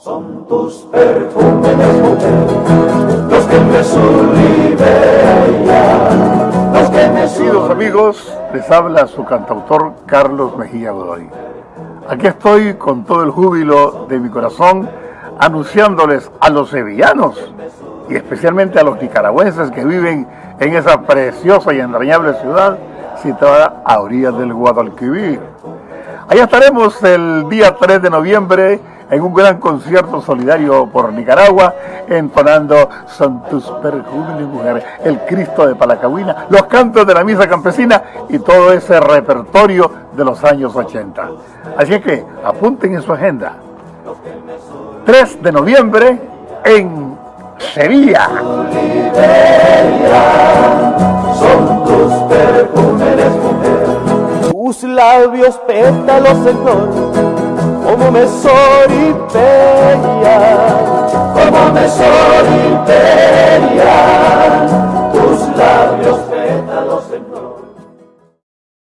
Son tus perfumes, los que me los que me Queridos amigos, les habla su cantautor Carlos Mejía Godoy. Aquí estoy con todo el júbilo de mi corazón anunciándoles a los sevillanos y especialmente a los nicaragüenses que viven en esa preciosa y entrañable ciudad situada a orillas del Guadalquivir. Allá estaremos el día 3 de noviembre en un gran concierto solidario por Nicaragua, entonando Son tus perfumes, mujer, el Cristo de Palacahuina, los cantos de la misa campesina y todo ese repertorio de los años 80. Así que apunten en su agenda. 3 de noviembre en Sevilla. Son tus perfumes, mujer. Tus labios pétalos en flor, como me soripeia, como me soripeia, tus labios pétalos en flor.